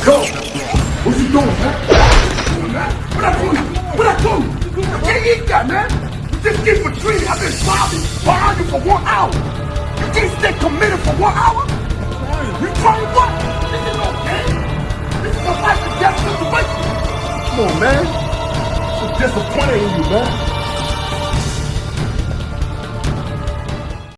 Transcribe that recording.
What you doing, man? What I doing? What I doing? I can't eat that, man. This just for three. I've been bobbing behind you for one hour. You can't stay committed for one hour? You trying what? This is okay. This is a life and death situation. Come on, man. I'm disappointed in you, man.